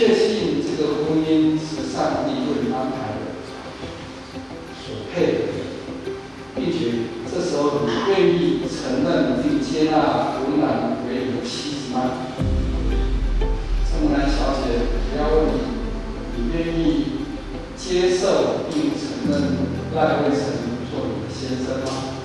确信这个婚姻是上帝为你安排的、所配的，并且这时候你愿意承认并接纳湖南为你的妻子吗？陈木兰小姐，我要问你，你愿意接受并承认赖惠成做你的先生吗？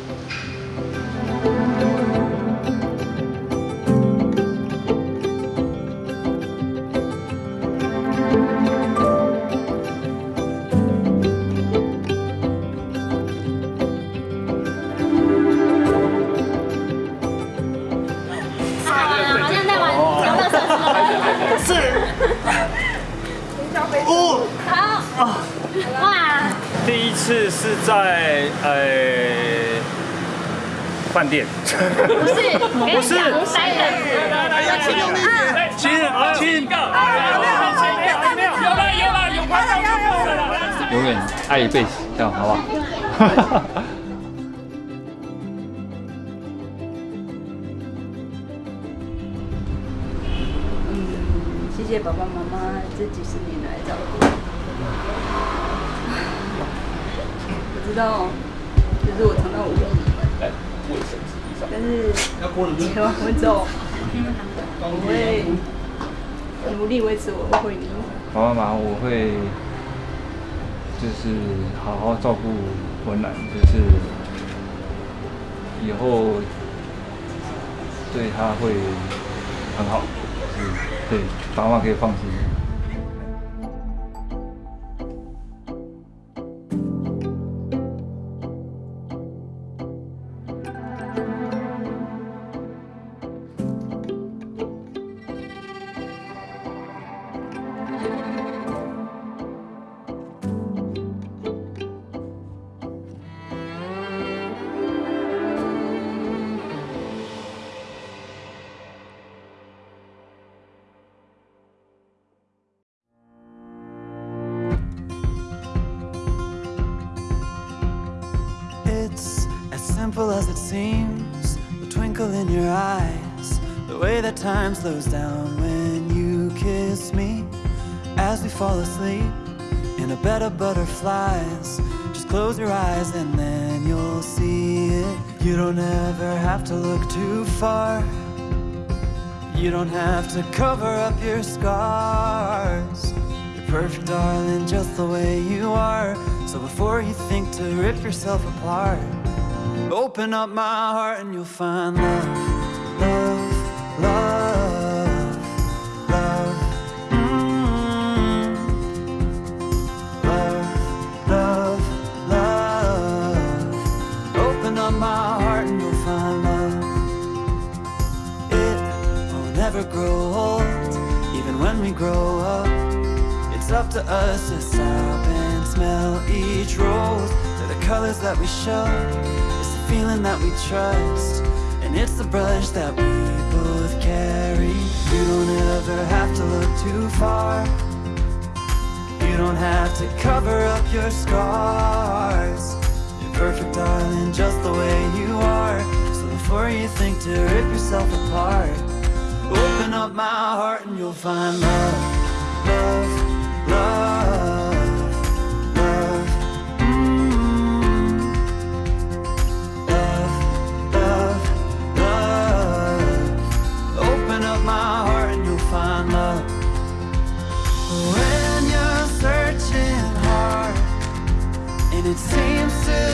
次是在呃饭店，不是，不是，来来来，要亲用力一点，亲，亲，没有，有了，有了，有拍照就够了，永远爱一辈子，这样好不好？谢谢爸爸妈妈这几十年来照顾。知道，就是我尝到无力，但是结完婚之后，我会努力维持我的婚姻。妈妈，我会就是好好照顾文兰，就是以后对他会很好，是对，爸妈可以放心。Simple as it seems. The twinkle in your eyes. The way that time slows down when you kiss me. As we fall asleep in a bed of butterflies. Just close your eyes and then you'll see it. You don't ever have to look too far. You don't have to cover up your scars. You're perfect, darling, just the way you are. So before you think to rip yourself apart Open up my heart and you'll find love, love, love, love mm. Love, love, love. Open up my heart and you'll find love. It will never grow old Even when we grow up. It's up to us to stop and smell each rose. They're the colors that we show that we trust And it's the brush that we both carry. You don't ever have to look too far. You don't have to cover up your scars. You're perfect, darling, just the way you are. So before you think to rip yourself apart Open up my heart and you'll find love, to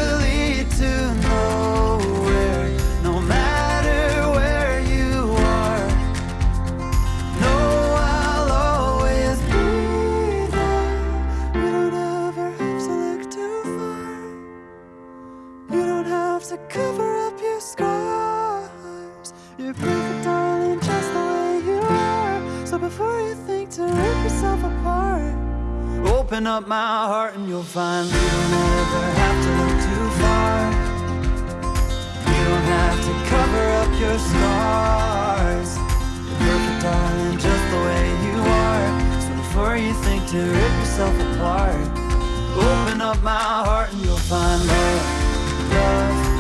Open up my heart and you'll find you don't ever have to look too far. You don't have to cover up your scars. You're perfect, darling, just the way you are. So before you think to rip yourself apart Open up my heart and you'll find love, love,